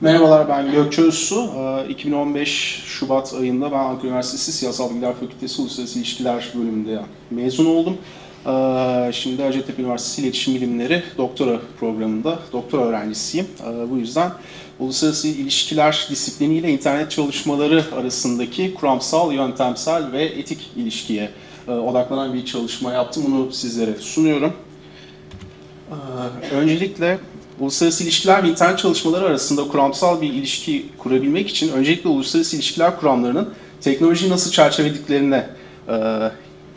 Merhabalar ben Gökçe Özsu. Ee, 2015 Şubat ayında ben Ankara Üniversitesi Siyasal Bilgiler Fakültesi Uluslararası İlişkiler bölümünde mezun oldum. Ee, Şimdi Hacettepe Üniversitesi İletişim Bilimleri doktora programında doktora öğrencisiyim. Ee, Bu yüzden uluslararası ilişkiler disipliniyle internet çalışmaları arasındaki kuramsal, yöntemsel ve etik ilişkiye e, odaklanan bir çalışma yaptım. Bunu sizlere sunuyorum. Ee, Öncelikle uluslararası ilişkiler ve internet çalışmaları arasında kuramsal bir ilişki kurabilmek için öncelikle uluslararası ilişkiler kuramlarının teknolojiyi nasıl çerçevelediklerine e,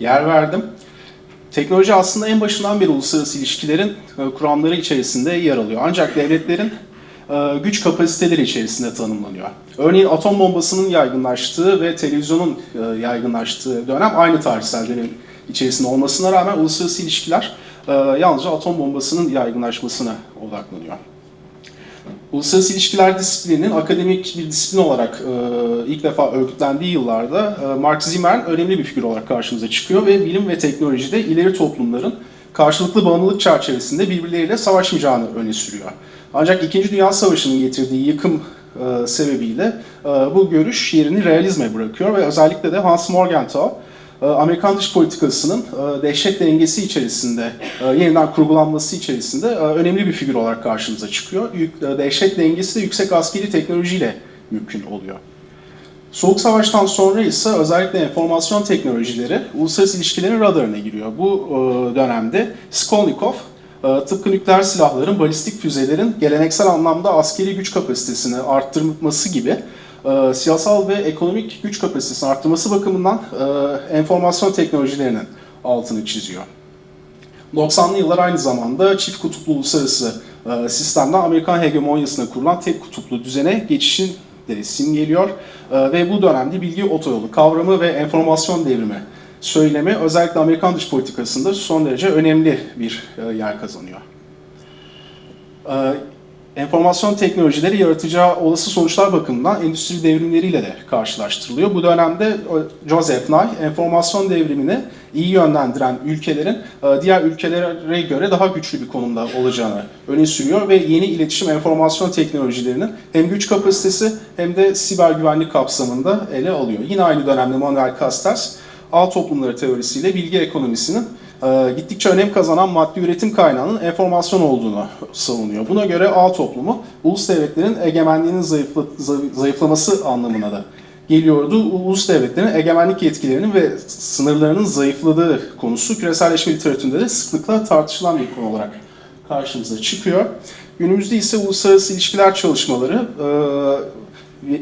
yer verdim. Teknoloji aslında en başından beri uluslararası ilişkilerin e, kuramları içerisinde yer alıyor. Ancak devletlerin e, güç kapasiteleri içerisinde tanımlanıyor. Örneğin atom bombasının yaygınlaştığı ve televizyonun e, yaygınlaştığı dönem aynı tarihsel dönem içerisinde olmasına rağmen uluslararası ilişkiler yalnızca atom bombasının yaygınlaşmasına odaklanıyor. Uluslararası ilişkiler disiplininin akademik bir disiplin olarak e, ilk defa örgütlendiği yıllarda e, Mark Zimmer'in önemli bir figür olarak karşımıza çıkıyor ve bilim ve teknolojide ileri toplumların karşılıklı bağımlılık çerçevesinde birbirleriyle savaşmayacağını öne sürüyor. Ancak İkinci Dünya Savaşı'nın getirdiği yıkım e, sebebiyle e, bu görüş yerini realizme bırakıyor ve özellikle de Hans Morgenthau e, Amerikan dış politikasının e, dehşet dengesi içerisinde, e, yeniden kurgulanması içerisinde e, önemli bir figür olarak karşımıza çıkıyor. Dehşet dengesi de yüksek askeri teknolojiyle mümkün oluyor. Soğuk Savaş'tan sonra ise özellikle enformasyon teknolojileri uluslararası ilişkilerin radarına giriyor. Bu dönemde Skolnikov tıpkı nükleer silahların, balistik füzelerin geleneksel anlamda askeri güç kapasitesini arttırması gibi e, siyasal ve ekonomik güç kapasitesini arttırması bakımından e, enformasyon teknolojilerinin altını çiziyor. 90'lı yıllar aynı zamanda çift kutuplu uluslararası e, sistemden Amerikan hegemonyasına kurulan tek kutuplu düzene geçişin de simgeliyor. E, ve bu dönemde bilgi otoyolu kavramı ve enformasyon devrimi söylemi özellikle Amerikan dış politikasında son derece önemli bir e, yer kazanıyor. E, enformasyon teknolojileri yaratacağı olası sonuçlar bakımından endüstri devrimleriyle de karşılaştırılıyor. Bu dönemde e, Joseph Nye, enformasyon devrimini iyi yönlendiren ülkelerin e, diğer ülkelere göre daha güçlü bir konumda olacağını öne sürüyor ve yeni iletişim enformasyon teknolojilerinin hem güç kapasitesi hem de siber güvenlik kapsamında ele alıyor. Yine aynı dönemde Manuel Castells, ağ toplumları teorisiyle bilgi ekonomisinin e, gittikçe önem kazanan maddi üretim kaynağının enformasyon olduğunu savunuyor. Buna göre ağ toplumu ulus devletlerin egemenliğinin zayıfla- zayıf- zayıflaması anlamına da geliyordu. Ulus devletlerin egemenlik yetkilerinin ve sınırlarının zayıfladığı konusu küreselleşme literatüründe de sıklıkla tartışılan bir konu olarak karşımıza çıkıyor. Günümüzde ise uluslararası ilişkiler çalışmaları e,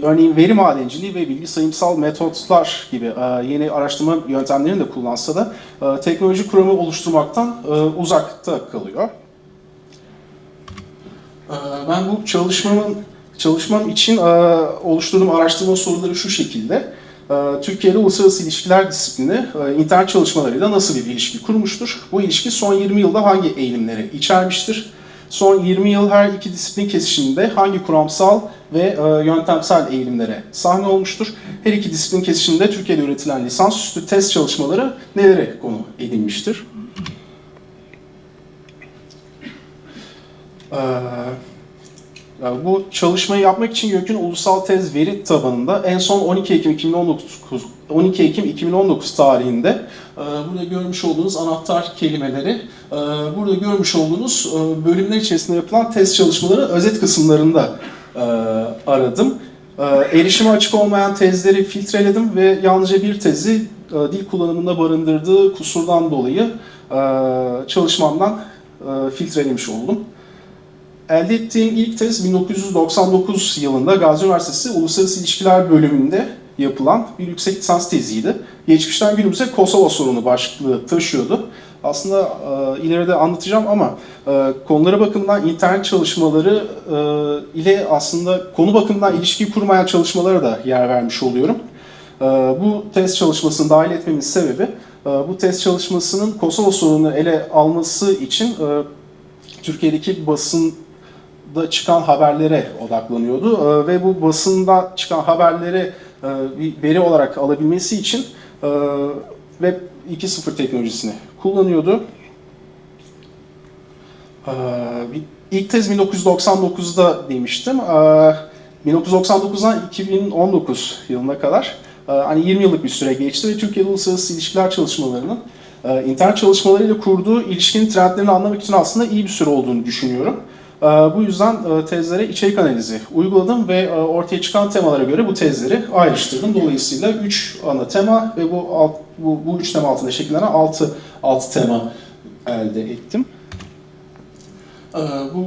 örneğin veri madenciliği ve bilgi sayımsal metotlar gibi e, yeni araştırma yöntemlerini de kullansa da e, teknoloji kuramı oluşturmaktan e, uzakta kalıyor. Ben bu çalışmamın çalışmam için oluşturduğum araştırma soruları şu şekilde. E, Türkiye ile uluslararası ilişkiler disiplini internet çalışmalarıyla nasıl bir ilişki kurmuştur? Bu ilişki son 20 yılda hangi eğilimleri içermiştir? Son 20 yıl her iki disiplin kesişiminde hangi kuramsal ve e, yöntemsel eğilimlere sahne olmuştur? Her iki disiplin kesişiminde Türkiye'de üretilen lisansüstü test çalışmaları nelere konu edilmiştir? Ee, yani bu çalışmayı yapmak için YÖK'ün ulusal tez veri tabanında en son 12 Ekim 2019 12 Ekim 2019 tarihinde e, burada görmüş olduğunuz anahtar kelimeleri e, burada görmüş olduğunuz e, bölümler içerisinde yapılan test çalışmaları özet kısımlarında aradım. Erişime açık olmayan tezleri filtreledim ve yalnızca bir tezi dil kullanımında barındırdığı kusurdan dolayı çalışmamdan filtrelemiş oldum. Elde ettiğim ilk tez 1999 yılında Gazi Üniversitesi Uluslararası İlişkiler bölümünde yapılan bir yüksek lisans teziydi. Geçmişten günümüze Kosova sorunu başlığı taşıyordu. Aslında e, ileride anlatacağım ama e, konulara bakımından internet çalışmaları e, ile aslında konu bakımından ilişki kurmayan çalışmalara da yer vermiş oluyorum. E, bu test çalışmasını dahil etmemin sebebi e, bu test çalışmasının Kosova sorununu ele alması için e, Türkiye'deki basın da çıkan haberlere odaklanıyordu Ee, ve bu basında çıkan haberleri e, bir veri olarak alabilmesi için e, Web 2.0 teknolojisini kullanıyordu. Bir ilk tez 1999'da demiştim. Ee, 1999'dan 2019 yılına kadar e, hani 20 yıllık bir süre geçti ve Türkiye'de uluslararası ilişkiler çalışmalarının e, internet çalışmalarıyla kurduğu ilişkinin trendlerini anlamak için aslında iyi bir süre olduğunu düşünüyorum. E, Bu yüzden e, tezlere içerik analizi uyguladım ve e, ortaya çıkan temalara göre bu tezleri ayrıştırdım. Dolayısıyla 3 ana tema ve bu alt, bu, bu üç tema altında şekillenen 6 alt tema elde ettim. E, Bu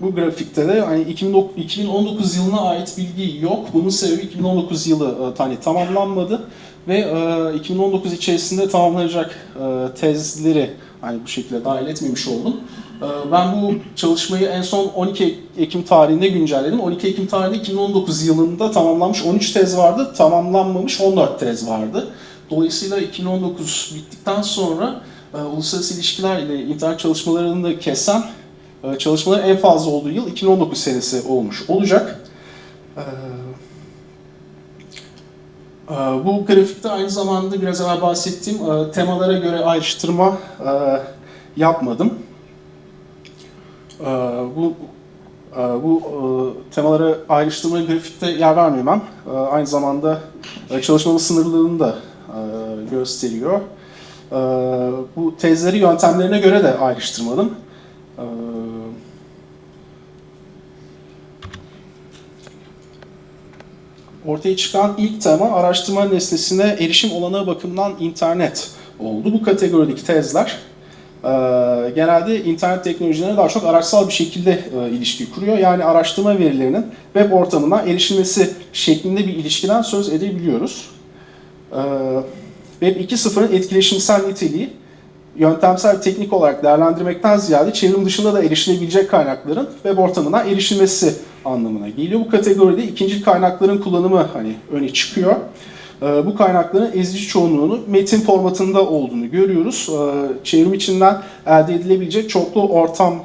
bu grafikte de hani 2009 2019 yılına ait bilgi yok. Bunun sebebi 2019 yılı hani tamamlanmadı ve e, 2019 içerisinde tamamlanacak tezleri hani bu şekilde dahil etmemiş oldum. E, ben bu çalışmayı en son 12 Ekim tarihinde güncelledim. 12 Ekim tarihinde 2019 yılında tamamlanmış 13 tez vardı, tamamlanmamış 14 tez vardı. Dolayısıyla 2019 bittikten sonra e, uluslararası ilişkiler ile internet çalışmalarını da kesen ee, çalışmaların en fazla olduğu yıl 2019 senesi olmuş olacak. Ee, e, Bu grafikte aynı zamanda biraz evvel bahsettiğim e, temalara göre ayrıştırma e, yapmadım. Ee, Bu bu temalara ayrıştırma grafikte yer vermemem aynı zamanda çalışmamın sınırlılığını da gösteriyor. Bu tezleri yöntemlerine göre de ayrıştırmadım. Ee, Ortaya çıkan ilk tema araştırma nesnesine erişim olanağı bakımından internet oldu. Bu kategorideki tezler e, genelde internet teknolojilerine daha çok araçsal bir şekilde e, ilişki kuruyor. Yani araştırma verilerinin web ortamına erişilmesi şeklinde bir ilişkiden söz edebiliyoruz. E, Web 2.0'ın etkileşimsel niteliği yöntemsel teknik olarak değerlendirmekten ziyade çevrim dışında da erişilebilecek kaynakların web ortamına erişilmesi anlamına geliyor. Bu kategoride ikinci kaynakların kullanımı hani öne çıkıyor. Ee, Bu kaynakların ezici çoğunluğunu metin formatında olduğunu görüyoruz. Ee, Çevrim içinden elde edilebilecek çoklu ortamlı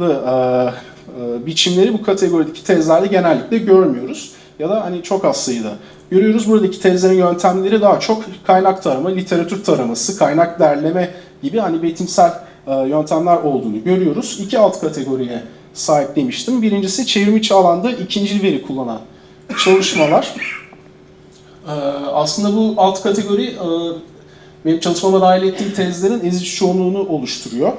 e, e, biçimleri bu kategorideki tezlerde genellikle görmüyoruz. Ya da hani çok az sayıda görüyoruz. Buradaki tezlerin yöntemleri daha çok kaynak tarama, literatür taraması, kaynak derleme gibi hani betimsel e, yöntemler olduğunu görüyoruz. İki alt kategoriye sahip demiştim. Birincisi çevrim içi alanda ikinci veri kullanan çalışmalar. E, aslında bu alt kategori e, benim çalışmama dahil ettiğim tezlerin ezici çoğunluğunu oluşturuyor.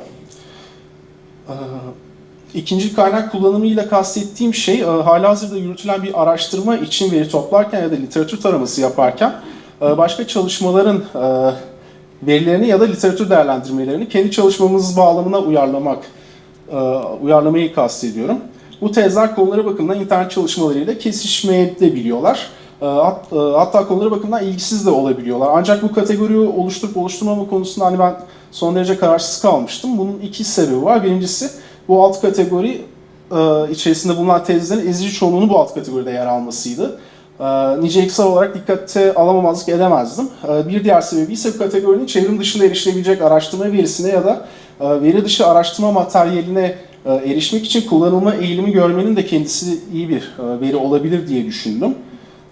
İkinci kaynak kullanımıyla kastettiğim şey halihazırda yürütülen bir araştırma için veri toplarken ya da literatür taraması yaparken başka çalışmaların verilerini ya da literatür değerlendirmelerini kendi çalışmamız bağlamına uyarlamak, uyarlamayı kastediyorum. Bu tezler konuları bakımından internet çalışmalarıyla kesişmeyebiliyorlar. Hatta konuları bakımından ilgisiz de olabiliyorlar. Ancak bu kategoriyi oluşturup oluşturmama konusunda hani ben son derece kararsız kalmıştım. Bunun iki sebebi var. Birincisi bu alt kategori içerisinde bulunan tezlerin ezici çoğunluğunu bu alt kategoride yer almasıydı. Niceliksel olarak dikkate alamamazlık edemezdim. Bir diğer sebebi ise bu kategorinin çevrim dışında erişilebilecek araştırma verisine ya da veri dışı araştırma materyaline erişmek için kullanılma eğilimi görmenin de kendisi iyi bir veri olabilir diye düşündüm.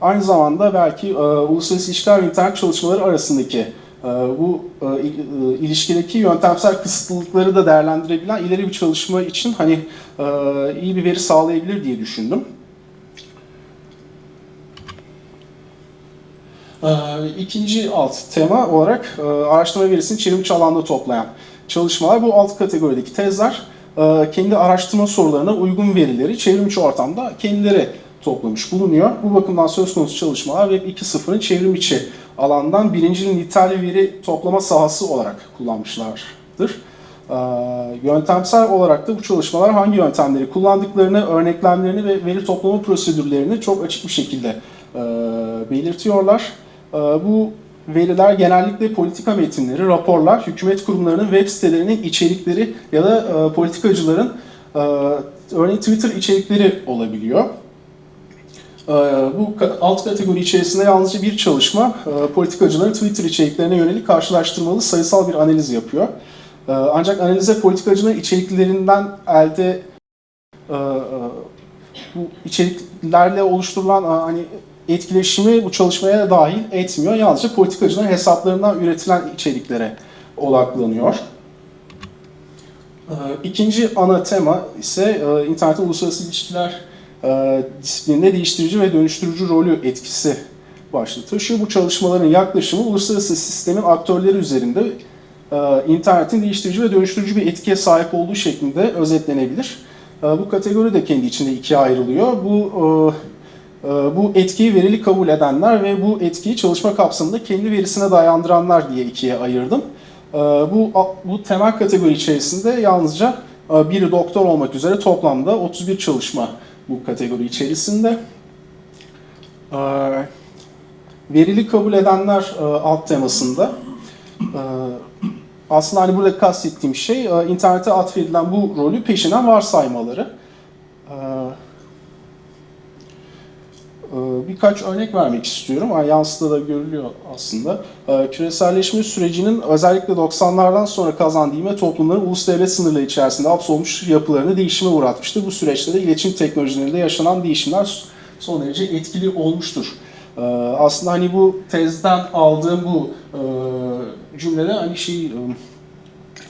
Aynı zamanda belki uluslararası ilişkiler ve internet çalışmaları arasındaki bu ilişkideki yöntemsel kısıtlılıkları da değerlendirebilen ileri bir çalışma için hani iyi bir veri sağlayabilir diye düşündüm. İkinci alt tema olarak araştırma verisini çevrimiçi alanda toplayan çalışmalar. Bu alt kategorideki tezler kendi araştırma sorularına uygun verileri çevrimiçi ortamda kendileri toplamış bulunuyor. Bu bakımdan söz konusu çalışmalar Web 2.0'ın çevrim içi alandan birinci niteliği veri toplama sahası olarak kullanmışlardır. Yöntemsel olarak da bu çalışmalar hangi yöntemleri kullandıklarını, örneklemlerini ve veri toplama prosedürlerini çok açık bir şekilde belirtiyorlar. Bu veriler genellikle politika metinleri, raporlar, hükümet kurumlarının web sitelerinin içerikleri ya da politikacıların örneğin Twitter içerikleri olabiliyor. Bu alt kategori içerisinde yalnızca bir çalışma politikacıların Twitter içeriklerine yönelik karşılaştırmalı sayısal bir analiz yapıyor. Ancak analize politikacının içeriklerinden elde bu içeriklerle oluşturulan hani etkileşimi bu çalışmaya dahil etmiyor. Yalnızca politikacıların hesaplarından üretilen içeriklere odaklanıyor. Ee, İkinci ana tema ise e, internet uluslararası ilişkiler e, disiplininde değiştirici ve dönüştürücü rolü etkisi başlığı taşıyor. Bu çalışmaların yaklaşımı uluslararası sistemin aktörleri üzerinde e, internetin değiştirici ve dönüştürücü bir etkiye sahip olduğu şeklinde özetlenebilir. E, Bu kategori de kendi içinde ikiye ayrılıyor. Bu e, e, bu etkiyi verili kabul edenler ve bu etkiyi çalışma kapsamında kendi verisine dayandıranlar diye ikiye ayırdım. Ee, Bu, bu temel kategori içerisinde yalnızca e, biri doktor olmak üzere toplamda 31 çalışma bu kategori içerisinde. Ee, Verili kabul edenler e, alt temasında e, aslında hani burada kastettiğim şey e, internete atfedilen bu rolü peşinen varsaymaları. Ee, Birkaç örnek vermek istiyorum. Yani yansıda da görülüyor aslında. Ee, Küreselleşme sürecinin özellikle 90'lardan sonra kazandığı ivme toplumların ulus devlet sınırları içerisinde hapsolmuş yapılarını değişime uğratmıştır. Bu süreçte de iletişim teknolojilerinde yaşanan değişimler son derece etkili olmuştur. Ee, Aslında hani bu tezden aldığım bu e, cümlede hani şey e,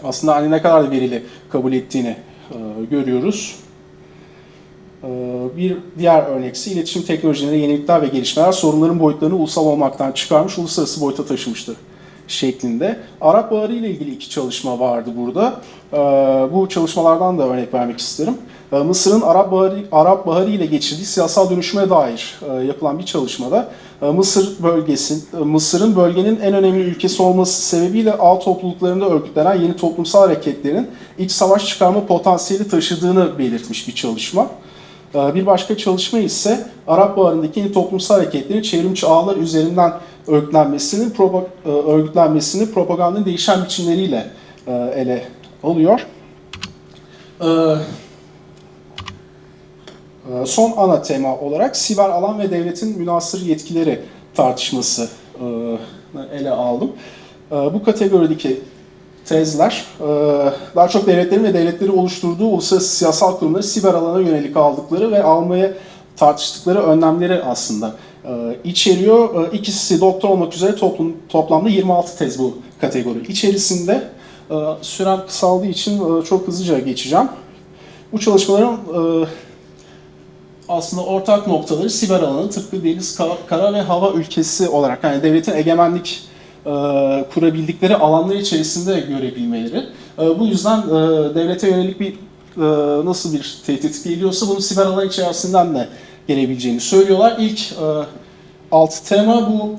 aslında hani ne kadar verili kabul ettiğini e, görüyoruz. Ee, Bir diğer örnek ise iletişim teknolojilerinde yenilikler ve gelişmeler sorunların boyutlarını ulusal olmaktan çıkarmış, uluslararası boyuta taşımıştır şeklinde. Arap Baharı ile ilgili iki çalışma vardı burada. Ee, Bu çalışmalardan da örnek vermek isterim. Ee, Mısır'ın Arap Baharı, Arap Baharı ile geçirdiği siyasal dönüşüme dair e, yapılan bir çalışmada e, Mısır bölgesi, e, Mısır'ın bölgenin en önemli ülkesi olması sebebiyle ağ topluluklarında örgütlenen yeni toplumsal hareketlerin iç savaş çıkarma potansiyeli taşıdığını belirtmiş bir çalışma. Ee, Bir başka çalışma ise Arap Baharı'ndaki toplumsal hareketlerin çevrimçi ağlar üzerinden örgütlenmesinin, propa- e, örgütlenmesini propagandanın değişen biçimleriyle e, ele alıyor. Ee, e, Son ana tema olarak siber alan ve devletin münasır yetkileri tartışması ele aldım. E, Bu kategorideki tezler e, daha çok devletlerin ve devletleri oluşturduğu uluslararası siyasal kurumları siber alana yönelik aldıkları ve almaya tartıştıkları önlemleri aslında e, içeriyor. E, İkisi doktor olmak üzere toplum, toplamda 26 tez bu kategori içerisinde. E, Sürem kısaldığı için e, çok hızlıca geçeceğim. Bu çalışmaların e, aslında ortak noktaları siber alanı tıpkı deniz, ka- kara ve hava ülkesi olarak yani devletin egemenlik kurabildikleri alanlar içerisinde görebilmeleri. E, bu yüzden e, devlete yönelik bir e, nasıl bir tehdit geliyorsa bunun siber alan içerisinden de gelebileceğini söylüyorlar. İlk e, alt tema bu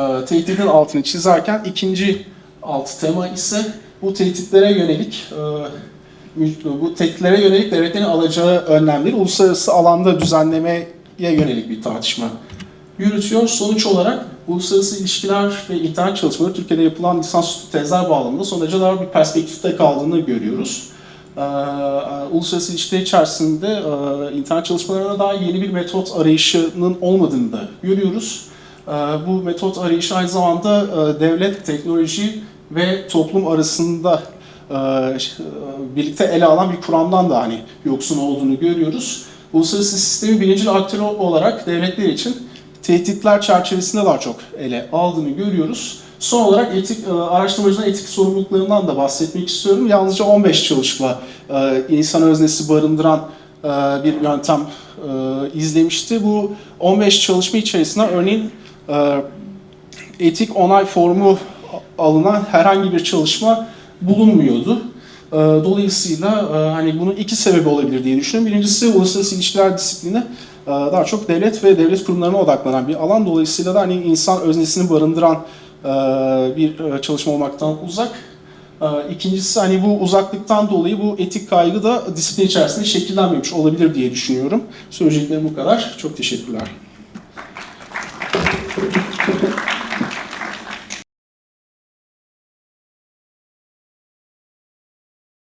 e, tehditin altını çizerken ikinci alt tema ise bu tehditlere yönelik e, bu tehditlere yönelik devletlerin alacağı önlemleri uluslararası alanda düzenlemeye yönelik bir tartışma yürütüyor. Sonuç olarak uluslararası ilişkiler ve internet çalışmaları Türkiye'de yapılan lisansüstü tezler bağlamında son derece bir perspektifte kaldığını görüyoruz. Ee, uluslararası ilişkiler içerisinde e, internet çalışmalarına dair yeni bir metot arayışının olmadığını da görüyoruz. Ee, bu metot arayışı aynı zamanda e, devlet, teknoloji ve toplum arasında e, birlikte ele alan bir kuramdan da hani yoksun olduğunu görüyoruz. Uluslararası sistemin birinci aktörü olarak devletler için tehditler çerçevesinde daha çok ele aldığını görüyoruz. Son olarak etik e, araştırmacıların etik sorumluluklarından da bahsetmek istiyorum. Yalnızca 15 çalışma e, insan öznesi barındıran e, bir yöntem izlemişti. Bu 15 çalışma içerisinde örneğin etik onay formu alınan herhangi bir çalışma bulunmuyordu. E, Dolayısıyla e, hani bunun iki sebebi olabilir diye düşünüyorum. Birincisi uluslararası ilişkiler disiplini e, daha çok devlet ve devlet kurumlarına odaklanan bir alan. Dolayısıyla da hani insan öznesini barındıran e, bir çalışma olmaktan uzak. İkincisi hani bu uzaklıktan dolayı bu etik kaygı da disiplin içerisinde şekillenmemiş olabilir diye düşünüyorum. Söyleyeceklerim bu kadar. Çok teşekkürler.